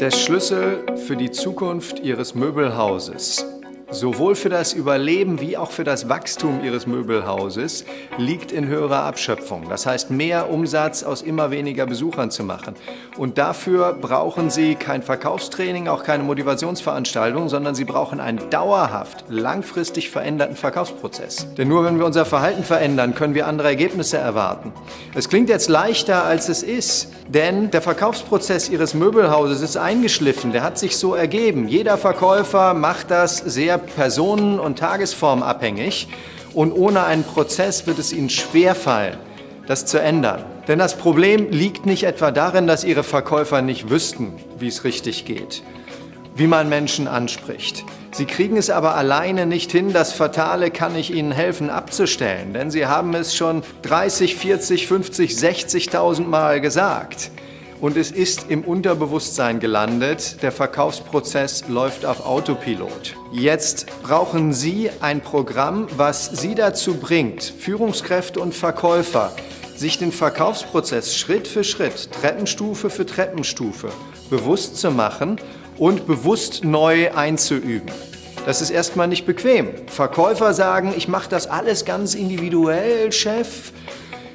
Der Schlüssel für die Zukunft Ihres Möbelhauses sowohl für das Überleben wie auch für das Wachstum Ihres Möbelhauses liegt in höherer Abschöpfung. Das heißt, mehr Umsatz aus immer weniger Besuchern zu machen. Und dafür brauchen Sie kein Verkaufstraining, auch keine Motivationsveranstaltung, sondern Sie brauchen einen dauerhaft, langfristig veränderten Verkaufsprozess. Denn nur wenn wir unser Verhalten verändern, können wir andere Ergebnisse erwarten. Es klingt jetzt leichter, als es ist, denn der Verkaufsprozess Ihres Möbelhauses ist eingeschliffen, der hat sich so ergeben. Jeder Verkäufer macht das sehr personen- und tagesformabhängig und ohne einen Prozess wird es Ihnen schwerfallen, das zu ändern. Denn das Problem liegt nicht etwa darin, dass Ihre Verkäufer nicht wüssten, wie es richtig geht, wie man Menschen anspricht. Sie kriegen es aber alleine nicht hin, das Fatale kann ich Ihnen helfen abzustellen, denn Sie haben es schon 30, 40, 50, 60.000 Mal gesagt und es ist im Unterbewusstsein gelandet. Der Verkaufsprozess läuft auf Autopilot. Jetzt brauchen Sie ein Programm, was Sie dazu bringt, Führungskräfte und Verkäufer, sich den Verkaufsprozess Schritt für Schritt, Treppenstufe für Treppenstufe bewusst zu machen und bewusst neu einzuüben. Das ist erstmal nicht bequem. Verkäufer sagen, ich mache das alles ganz individuell, Chef.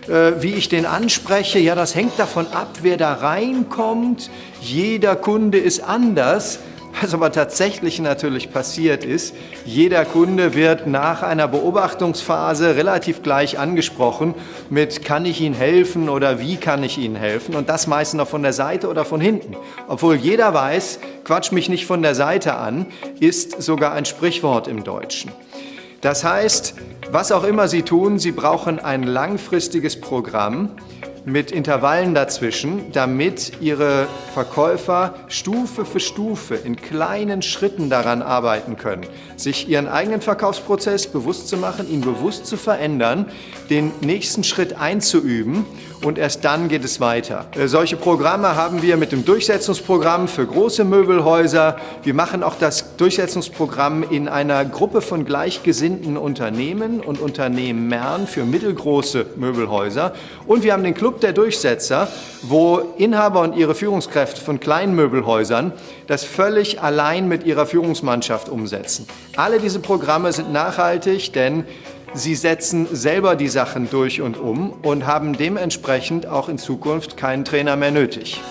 Äh, wie ich den anspreche, ja, das hängt davon ab, wer da reinkommt. Jeder Kunde ist anders. Was aber tatsächlich natürlich passiert ist, jeder Kunde wird nach einer Beobachtungsphase relativ gleich angesprochen mit kann ich Ihnen helfen oder wie kann ich Ihnen helfen und das meistens noch von der Seite oder von hinten. Obwohl jeder weiß, quatsch mich nicht von der Seite an, ist sogar ein Sprichwort im Deutschen. Das heißt, was auch immer Sie tun, Sie brauchen ein langfristiges Programm mit Intervallen dazwischen, damit Ihre Verkäufer Stufe für Stufe in kleinen Schritten daran arbeiten können, sich ihren eigenen Verkaufsprozess bewusst zu machen, ihn bewusst zu verändern, den nächsten Schritt einzuüben und erst dann geht es weiter. Äh, solche Programme haben wir mit dem Durchsetzungsprogramm für große Möbelhäuser. Wir machen auch das Durchsetzungsprogramm in einer Gruppe von gleichgesinnten Unternehmen und Unternehmern für mittelgroße Möbelhäuser. Und wir haben den Club der Durchsetzer, wo Inhaber und ihre Führungskräfte von kleinen Möbelhäusern das völlig allein mit ihrer Führungsmannschaft umsetzen. Alle diese Programme sind nachhaltig, denn Sie setzen selber die Sachen durch und um und haben dementsprechend auch in Zukunft keinen Trainer mehr nötig.